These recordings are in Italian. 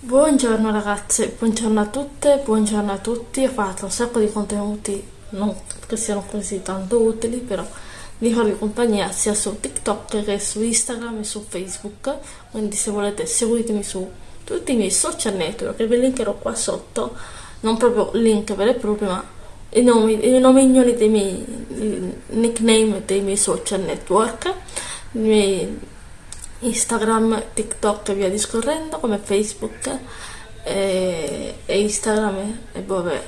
Buongiorno ragazze, buongiorno a tutte, buongiorno a tutti. Ho fatto un sacco di contenuti, non che siano così tanto utili, però vi farò compagnia sia su TikTok che su Instagram e su Facebook. Quindi se volete seguitemi su tutti i miei social network, vi linkerò qua sotto, non proprio link vero e proprio, ma i nomi, i nomignoli dei miei nickname dei miei social network, miei Instagram, TikTok e via discorrendo, come Facebook e, e Instagram e vabbè,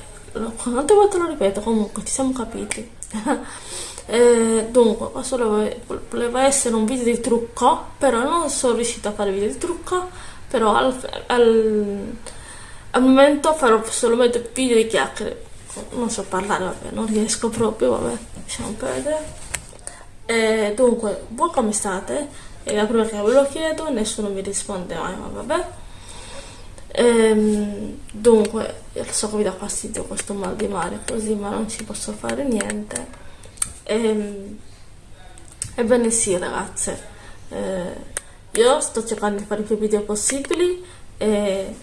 quante volte lo ripeto, comunque ci siamo capiti. e, dunque, questo voleva essere un video di trucco, però non sono riuscita a fare video di trucco, però al, al, al momento farò solamente video di chiacchiere. Non so parlare, vabbè, non riesco proprio, vabbè, lasciamo perdere. E, dunque, voi come state? È la prima che ve lo chiedo, nessuno mi risponde mai, ma vabbè. Ehm, dunque, so che vi dà fastidio questo mal di mare così, ma non ci posso fare niente. Ehm, ebbene sì, ragazze, eh, io sto cercando di fare più video possibili e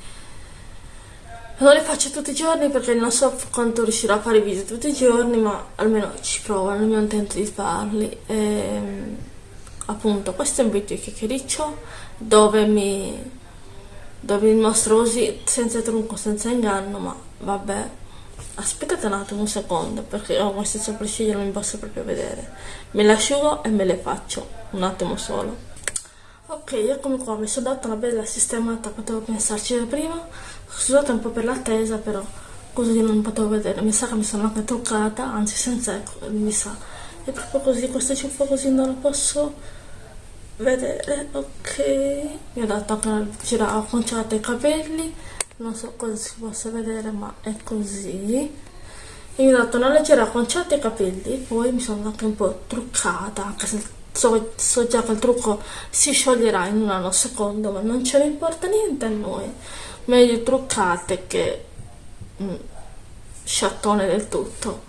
non li faccio tutti i giorni perché non so quanto riuscirò a fare video tutti i giorni, ma almeno ci provo, mi intento di farli. Ehm, appunto questo è un video chiacchiericcio dove mi dove vi mostro così senza trunco senza inganno ma vabbè. Aspettate un attimo un secondo perché ho queste sopracciglia non mi posso proprio vedere. Me le asciugo e me le faccio un attimo solo. Ok eccomi qua mi sono data una bella sistemata potevo pensarci da prima. Scusate un po' per l'attesa però così non potevo vedere. Mi sa che mi sono anche truccata anzi senza ecco mi sa. È proprio così questa ciuffa così non la posso vedere ok. Mi ha dato anche una gira acconciata i capelli. Non so cosa si possa vedere ma è così. E mi ha dato una leggera acconciata i capelli. Poi mi sono anche un po' truccata anche se so, so già che il trucco si scioglierà in un anno secondo ma non ce ne importa niente a noi. Meglio truccate che mm, sciattone del tutto.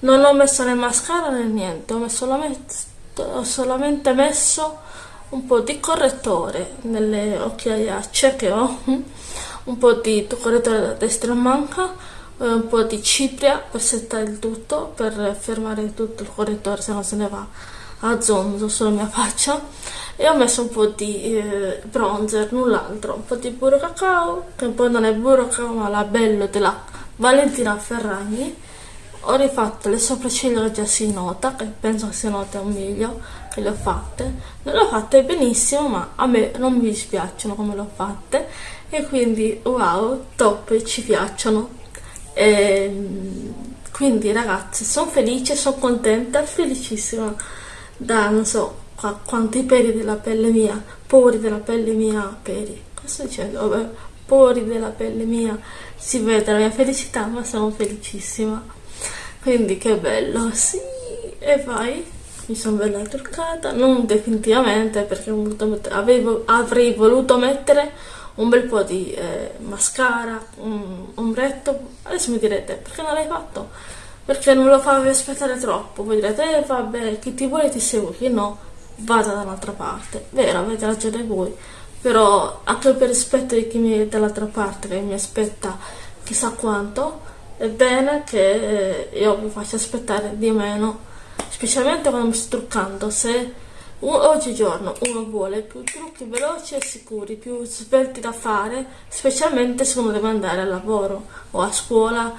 Non ho messo né mascara né niente ho, solamente, ho solamente messo un po' di correttore nelle occhiaiacce che ho un po' di correttore da destra manca un po' di cipria per settare il tutto per fermare tutto il correttore se no se ne va a zonzo sulla mia faccia. E ho messo un po' di eh, bronzer, null'altro, un po' di burro cacao che poi non è burro cacao ma la bello della Valentina Ferragni ho rifatto le sopracciglia già si nota che penso si noti un miglio che le ho fatte. Non le ho fatte benissimo ma a me non mi dispiacciono come le ho fatte. E quindi wow top ci piacciono. E, ehm, quindi ragazzi sono felice sono contenta felicissima da non so qua, quanti peri della pelle mia pori della pelle mia peri cosa dicendo pori della pelle mia. Si vede la mia felicità ma sono felicissima quindi che bello. Sì e vai. Mi sono bella truccata. Non definitivamente perché avevo, avrei voluto mettere un bel po' di eh, mascara un ombretto. Adesso mi direte perché non l'hai fatto? Perché non lo favi aspettare troppo? Voi direte eh vabbè chi ti vuole ti segue chi no vada da un'altra parte. Vero avete ragione voi. Però anche per rispetto di chi mi è dall'altra parte che mi aspetta chissà quanto è bene che eh, io vi faccia aspettare di meno, specialmente quando mi sto truccando, se oggigiorno uno vuole più trucchi veloci e sicuri, più svelti da fare, specialmente se uno deve andare al lavoro o a scuola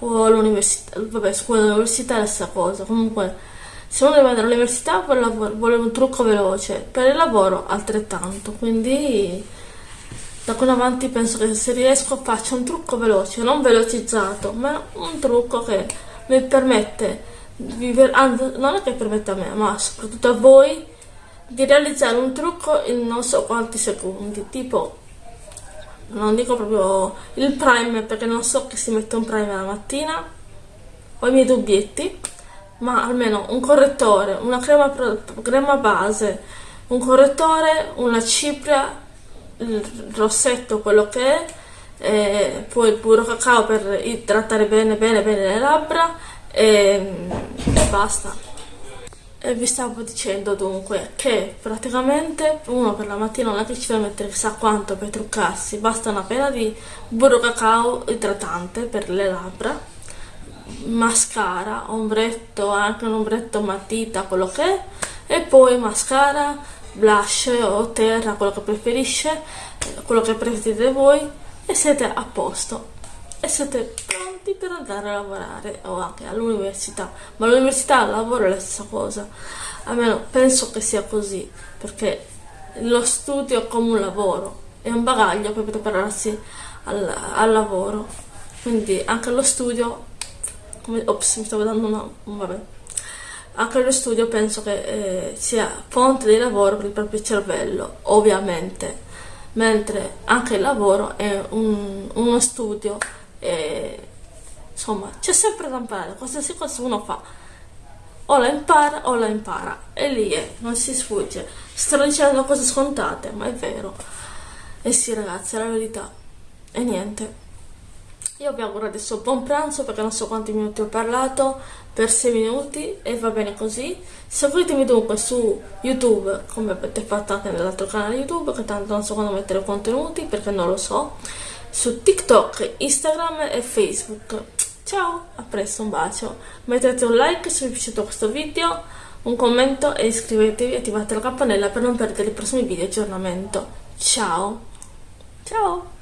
o all'università, vabbè scuola all'università è la stessa cosa, comunque se uno deve andare all'università vuole un trucco veloce, per il lavoro altrettanto, quindi da qui in avanti penso che se riesco faccio un trucco veloce, non velocizzato, ma un trucco che mi permette, di, anzi non è che permette a me, ma soprattutto a voi, di realizzare un trucco in non so quanti secondi, tipo, non dico proprio il primer perché non so che si mette un primer la mattina, ho i miei dubbietti, ma almeno un correttore, una crema, crema base, un correttore, una cipria il rossetto quello che è e poi il burro cacao per idratare bene bene bene le labbra e, e basta. E vi stavo dicendo dunque che praticamente uno per la mattina non è che ci deve mettere chissà quanto per truccarsi, basta una pena di burro cacao idratante per le labbra, mascara, ombretto, anche un ombretto matita, quello che è, e poi mascara, blush o terra, quello che preferisce, quello che preferite voi e siete a posto. E siete pronti per andare a lavorare o anche all'università. Ma all'università al lavoro è la stessa cosa. Almeno penso che sia così perché lo studio è come un lavoro è un bagaglio per prepararsi al, al lavoro. Quindi anche lo studio come, ops mi stavo dando una vabbè anche lo studio penso che eh, sia fonte di lavoro per il proprio cervello ovviamente. Mentre anche il lavoro è un, uno studio e insomma c'è sempre da imparare. Qualsiasi cosa uno fa o la impara o la impara. E lì è, non si sfugge. Sto dicendo cose scontate ma è vero. E sì ragazzi è la verità. E niente io vi auguro adesso buon pranzo perché non so quanti minuti ho parlato, per 6 minuti e va bene così. Seguitemi dunque su YouTube come avete fatto anche nell'altro canale YouTube che tanto non so quando mettere contenuti perché non lo so su TikTok, Instagram e Facebook. Ciao, a presto, un bacio. Mettete un like se vi è piaciuto questo video, un commento e iscrivetevi e attivate la campanella per non perdere i prossimi video aggiornamento. Ciao! Ciao!